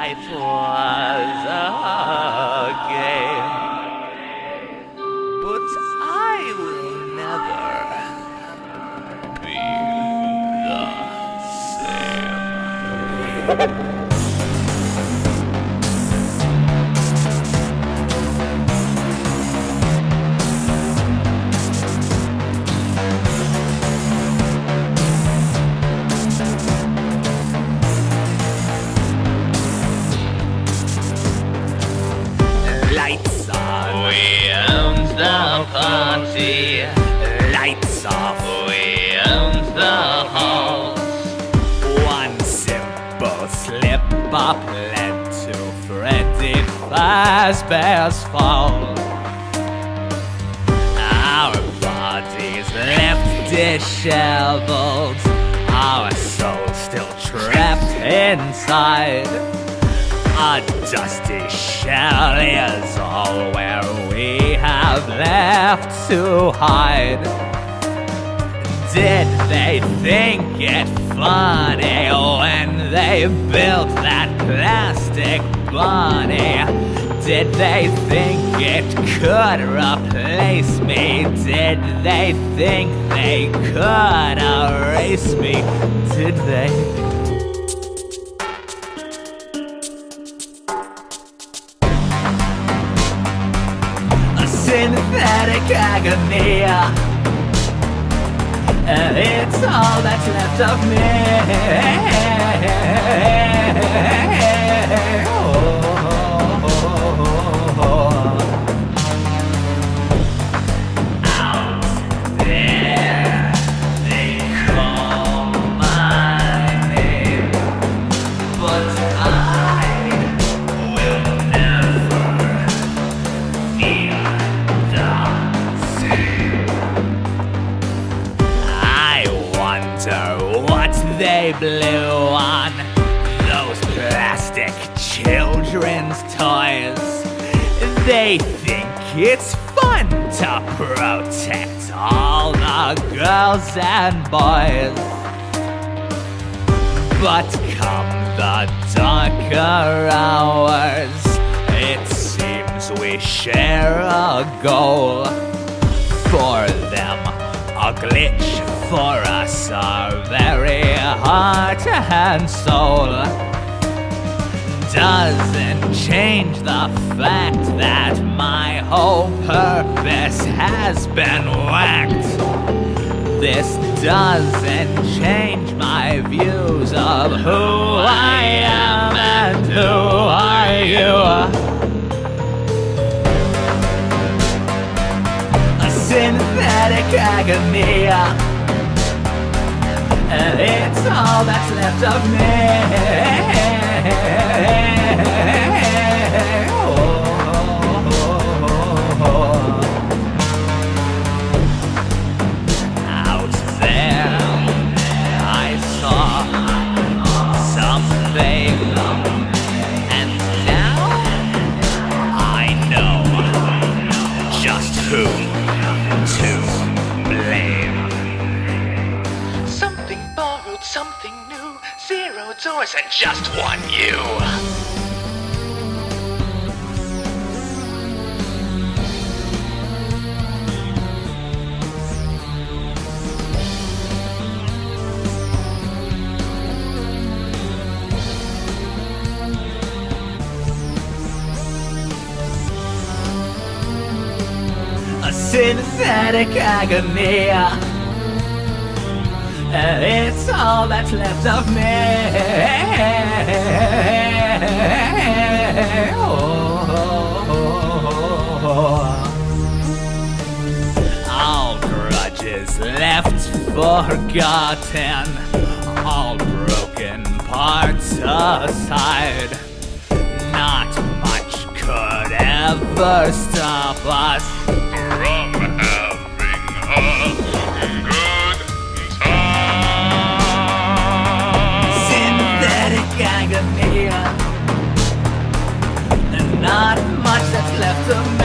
life was a game, but I will never be the same. party. Lights off, we own the halls. One simple slip up led to Freddy Fazbear's fall. Our bodies left disheveled, our souls still trapped inside. A dusty shell is all where we have left to hide. Did they think it funny when they built that plastic bunny? Did they think it could replace me? Did they think they could erase me? Did they? Synthetic agony. Uh, it's all that's left of me. They blew on those plastic children's toys. They think it's fun to protect all the girls and boys. But come the darker hours, it seems we share a goal. For a glitch, for us, our very heart and soul. Doesn't change the fact that my whole purpose has been whacked. This doesn't change my views of who I am and who synthetic agony. And it's all that's left of me. Something new. Zero doors and just one you. a synthetic agony. And it's all that's left of me. All grudges left forgotten, all broken parts aside. Not much could ever stop us from having a agony.